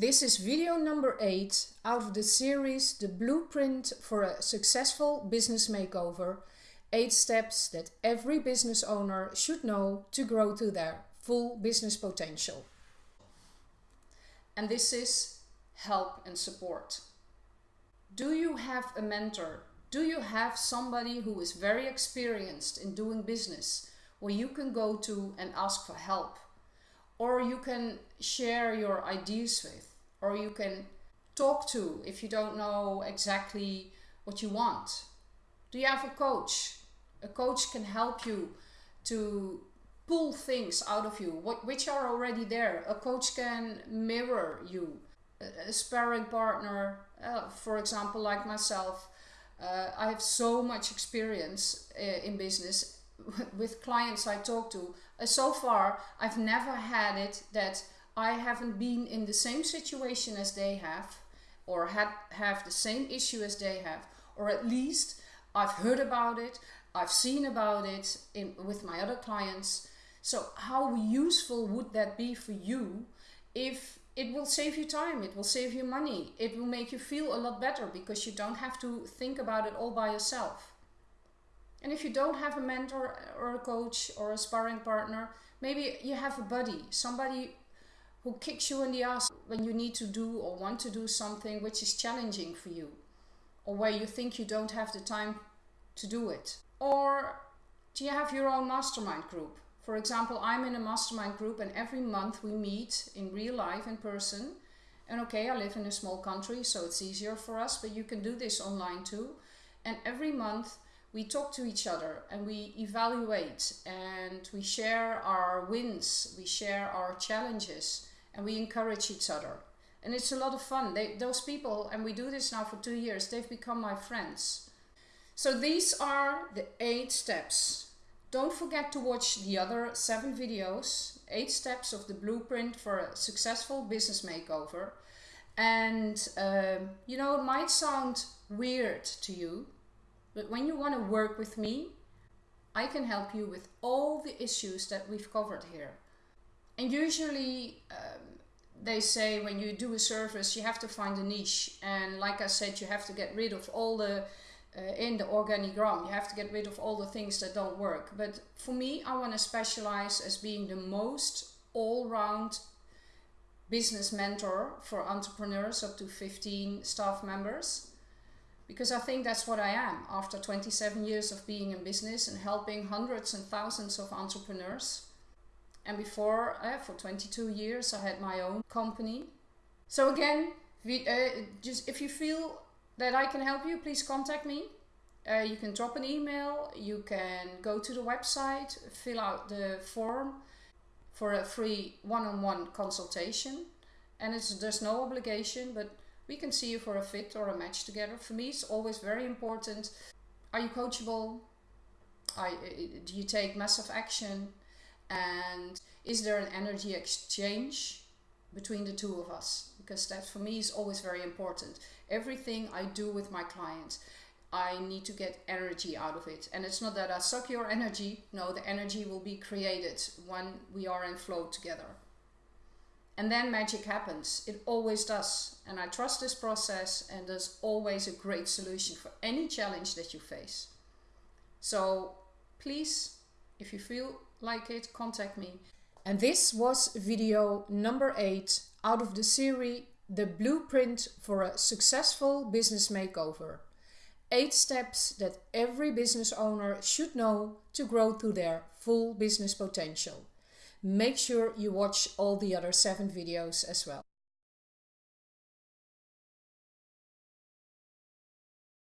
This is video number 8 out of the series The Blueprint for a Successful Business Makeover 8 steps that every business owner should know to grow to their full business potential. And this is help and support. Do you have a mentor? Do you have somebody who is very experienced in doing business where you can go to and ask for help? Or you can share your ideas with, or you can talk to if you don't know exactly what you want. Do you have a coach? A coach can help you to pull things out of you which are already there. A coach can mirror you. A, a sparring partner, uh, for example, like myself, uh, I have so much experience uh, in business with clients I talk to, uh, so far I've never had it that I haven't been in the same situation as they have or had have the same issue as they have or at least I've heard about it I've seen about it in with my other clients. So how useful would that be for you if it will save you time it will save you money it will make you feel a lot better because you don't have to think about it all by yourself and if you don't have a mentor or a coach or a sparring partner, maybe you have a buddy, somebody who kicks you in the ass when you need to do or want to do something which is challenging for you, or where you think you don't have the time to do it. Or do you have your own mastermind group? For example, I'm in a mastermind group and every month we meet in real life in person. And okay, I live in a small country, so it's easier for us, but you can do this online too. And every month we talk to each other and we evaluate and we share our wins, we share our challenges, and we encourage each other. And it's a lot of fun. They, those people, and we do this now for two years, they've become my friends. So these are the eight steps. Don't forget to watch the other seven videos, eight steps of the blueprint for a successful business makeover. And um, you know, it might sound weird to you, but when you want to work with me, I can help you with all the issues that we've covered here. And usually um, they say when you do a service, you have to find a niche. And like I said, you have to get rid of all the, uh, in the organigram, you have to get rid of all the things that don't work. But for me, I want to specialize as being the most all-round business mentor for entrepreneurs up to 15 staff members because I think that's what I am after 27 years of being in business and helping hundreds and thousands of entrepreneurs. And before, uh, for 22 years, I had my own company. So again, we, uh, just if you feel that I can help you, please contact me. Uh, you can drop an email, you can go to the website, fill out the form for a free one-on-one -on -one consultation. And it's, there's no obligation, but we can see you for a fit or a match together. For me, it's always very important. Are you coachable? Do you take massive action? And is there an energy exchange between the two of us? Because that for me is always very important. Everything I do with my clients, I need to get energy out of it. And it's not that I suck your energy. No, the energy will be created when we are in flow together. And then magic happens. It always does. And I trust this process and there's always a great solution for any challenge that you face. So please, if you feel like it, contact me. And this was video number 8 out of the series The Blueprint for a Successful Business Makeover. 8 steps that every business owner should know to grow to their full business potential make sure you watch all the other seven videos as well.